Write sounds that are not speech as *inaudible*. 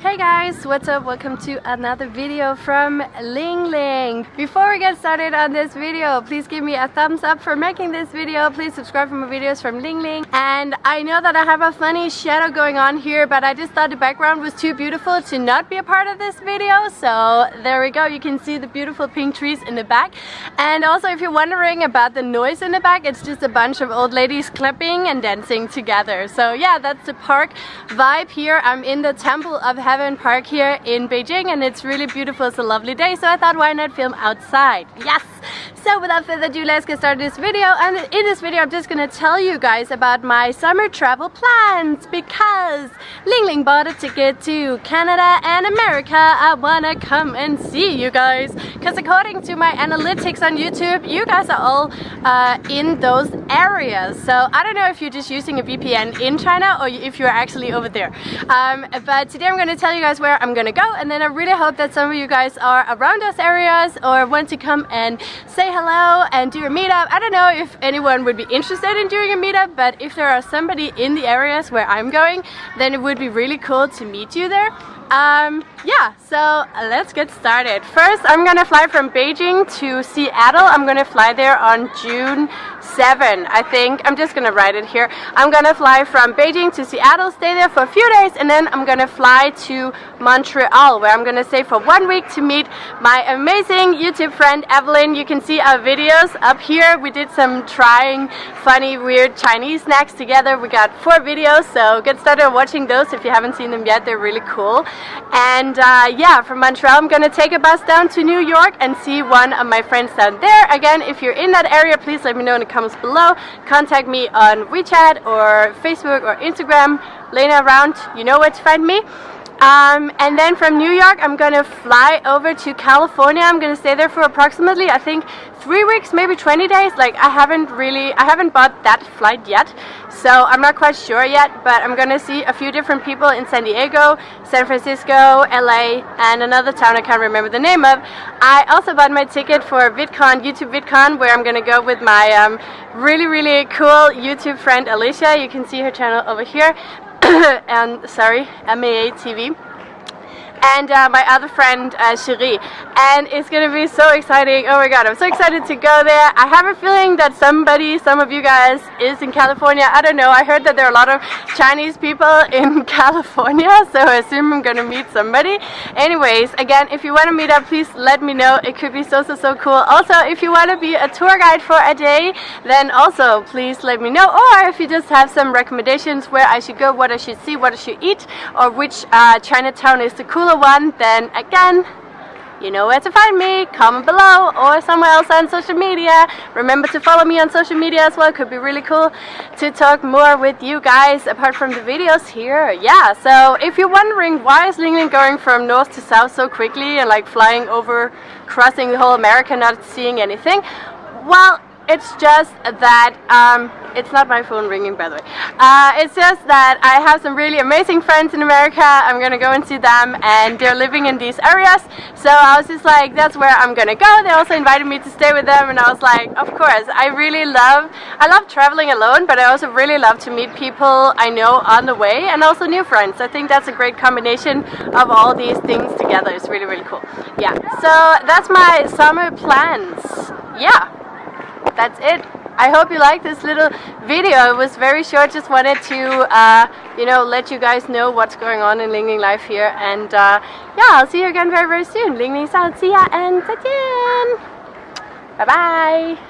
Hey guys, what's up? Welcome to another video from Ling Ling. Before we get started on this video, please give me a thumbs up for making this video. Please subscribe for more videos from Ling Ling. And I know that I have a funny shadow going on here, but I just thought the background was too beautiful to not be a part of this video. So there we go. You can see the beautiful pink trees in the back. And also if you're wondering about the noise in the back, it's just a bunch of old ladies clapping and dancing together. So yeah, that's the park vibe here. I'm in the Temple of Heaven Park here in Beijing and it's really beautiful. It's a lovely day so I thought why not film outside. Yes! So without further ado let's get started this video and in this video I'm just gonna tell you guys about my summer travel plans because Ling Ling bought a ticket to Canada and America. I wanna come and see you guys because according to my analytics on YouTube you guys are all uh, in those areas. So I don't know if you're just using a VPN in China or if you're actually over there. Um, but today I'm gonna tell you guys where I'm gonna go and then I really hope that some of you guys are around those areas or want to come and say hello and do a meetup. I don't know if anyone would be interested in doing a meetup but if there are somebody in the areas where I'm going then it would be really cool to meet you there. Um, yeah, so let's get started. First, I'm gonna fly from Beijing to Seattle. I'm gonna fly there on June 7, I think. I'm just gonna write it here. I'm gonna fly from Beijing to Seattle, stay there for a few days, and then I'm gonna fly to Montreal, where I'm gonna stay for one week to meet my amazing YouTube friend Evelyn. You can see our videos up here. We did some trying funny, weird Chinese snacks together. We got four videos, so get started watching those if you haven't seen them yet. They're really cool. And uh, yeah, from Montreal, I'm gonna take a bus down to New York and see one of my friends down there. Again, if you're in that area, please let me know in the comments below. Contact me on WeChat or Facebook or Instagram. Lena around, you know where to find me. Um, and then from New York, I'm gonna fly over to California. I'm gonna stay there for approximately, I think, three weeks, maybe 20 days. Like, I haven't really, I haven't bought that flight yet, so I'm not quite sure yet, but I'm gonna see a few different people in San Diego, San Francisco, LA, and another town I can't remember the name of. I also bought my ticket for VidCon, YouTube VidCon, where I'm gonna go with my um, really, really cool YouTube friend Alicia. You can see her channel over here. *coughs* and sorry, MAA TV and uh, my other friend uh, Cherie. And it's gonna be so exciting. Oh my god I'm so excited to go there. I have a feeling that somebody some of you guys is in California. I don't know. I heard that there are a lot of Chinese people in *laughs* California so I assume I'm gonna meet somebody. Anyways again if you want to meet up please let me know. It could be so so so cool. Also if you want to be a tour guide for a day then also please let me know. Or if you just have some recommendations where I should go what I should see what I should eat or which uh, Chinatown is the coolest one, then again, you know where to find me. Comment below or somewhere else on social media. Remember to follow me on social media as well. It could be really cool to talk more with you guys apart from the videos here. Yeah, so if you're wondering why is Ling going from north to south so quickly and like flying over, crossing the whole America, not seeing anything, well, it's just that, um, it's not my phone ringing by the way. Uh, it's just that I have some really amazing friends in America. I'm gonna go and see them and they're living in these areas. So I was just like, that's where I'm gonna go. They also invited me to stay with them and I was like, of course. I really love, I love traveling alone, but I also really love to meet people I know on the way and also new friends. I think that's a great combination of all these things together. It's really, really cool. Yeah, so that's my summer plans. Yeah that's it. I hope you liked this little video. It was very short. Just wanted to, uh, you know, let you guys know what's going on in Lingling life here. And uh, yeah, I'll see you again very, very soon. Lingling Sound. See ya and zaijian. Bye-bye.